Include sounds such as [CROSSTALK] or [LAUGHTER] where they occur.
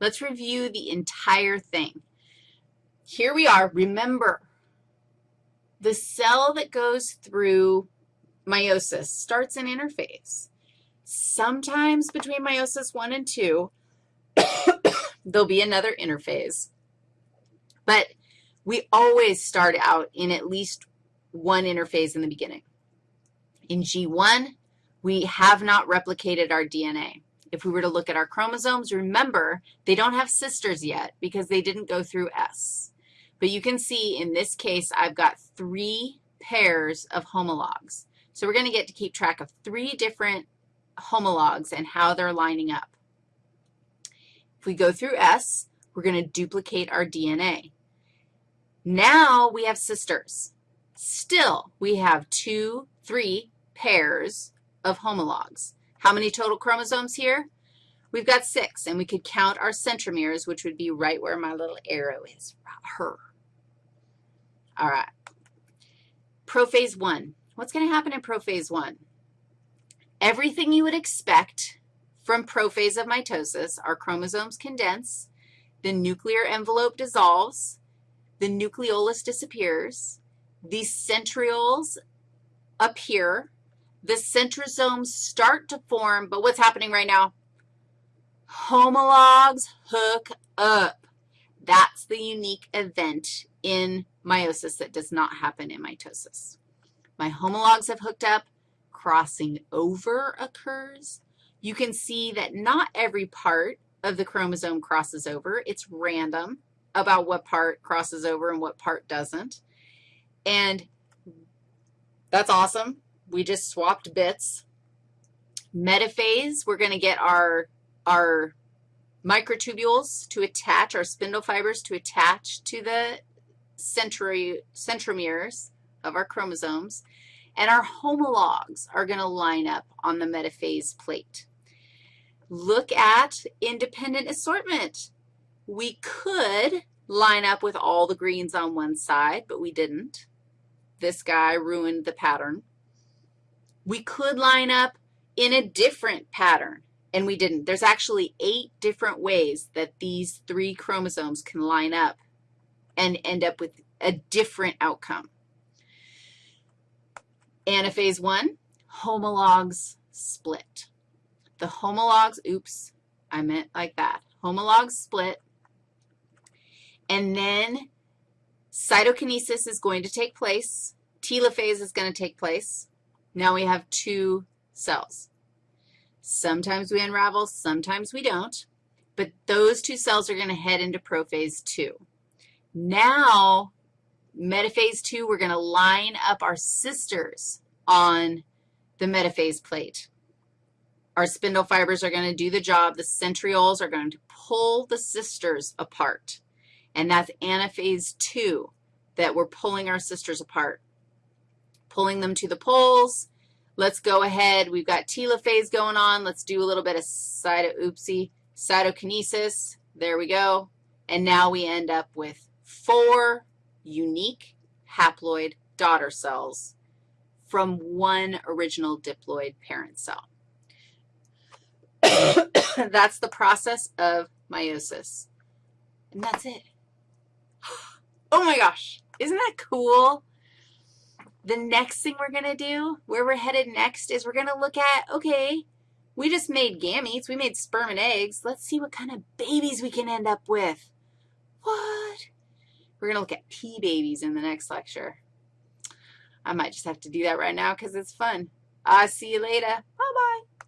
Let's review the entire thing. Here we are. Remember, the cell that goes through meiosis starts an interphase. Sometimes between meiosis 1 and 2, [COUGHS] there'll be another interphase. But we always start out in at least one interphase in the beginning. In G1, we have not replicated our DNA. If we were to look at our chromosomes, remember, they don't have sisters yet because they didn't go through S. But you can see in this case, I've got three pairs of homologs. So we're going to get to keep track of three different homologs and how they're lining up. If we go through S, we're going to duplicate our DNA. Now we have sisters. Still, we have two, three pairs of homologs. How many total chromosomes here? We've got six, and we could count our centromeres, which would be right where my little arrow is, her. All right. Prophase 1. What's going to happen in prophase 1? Everything you would expect from prophase of mitosis, our chromosomes condense, the nuclear envelope dissolves, the nucleolus disappears, the centrioles appear, the centrosomes start to form, but what's happening right now? Homologs hook up. That's the unique event in meiosis that does not happen in mitosis. My homologs have hooked up. Crossing over occurs. You can see that not every part of the chromosome crosses over. It's random about what part crosses over and what part doesn't. And that's awesome. We just swapped bits. Metaphase, we're going to get our, our microtubules to attach, our spindle fibers to attach to the centri centromeres of our chromosomes, and our homologs are going to line up on the metaphase plate. Look at independent assortment. We could line up with all the greens on one side, but we didn't. This guy ruined the pattern. We could line up in a different pattern, and we didn't. There's actually eight different ways that these three chromosomes can line up and end up with a different outcome. Anaphase 1, homologs split. The homologs, oops, I meant like that. Homologs split, and then cytokinesis is going to take place. Telophase is going to take place. Now we have two cells. Sometimes we unravel, sometimes we don't, but those two cells are going to head into prophase 2. Now, metaphase 2, we're going to line up our sisters on the metaphase plate. Our spindle fibers are going to do the job. The centrioles are going to pull the sisters apart, and that's anaphase 2 that we're pulling our sisters apart, pulling them to the poles. Let's go ahead. We've got telophase going on. Let's do a little bit of cyto, oopsie, cytokinesis. There we go. And now we end up with four unique haploid daughter cells from one original diploid parent cell. [COUGHS] that's the process of meiosis. And that's it. [GASPS] Oh, my gosh. Isn't that cool? The next thing we're going to do, where we're headed next, is we're going to look at, okay, we just made gametes. We made sperm and eggs. Let's see what kind of babies we can end up with. What? We're going to look at pea babies in the next lecture. I might just have to do that right now because it's fun. I'll see you later. Bye-bye.